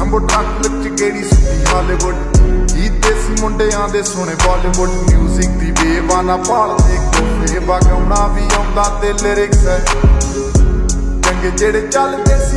ਹੰਬੋ truck ਵਿੱਚ ਗੇੜੀ ਸੁੱਤੀ Hollywood ਹੀ ਦੇਸੀ ਮੁੰਡਿਆਂ ਦੇ ਸੋਹਣੇ ਬਾਲੀਵੁੱਡ। 뮤직 ਦੀ ਬੇਵਾਨਾ ਭਾਲਦੇ ਕੋਫੇ ਵਗਾਉਣਾ ਵੀ ਆਉਂਦਾ ਤੇ ਲਿਰਿਕਸ ਚੰਗੇ ਜਿਹੜੇ ਚੱਲਦੇ ਸੀ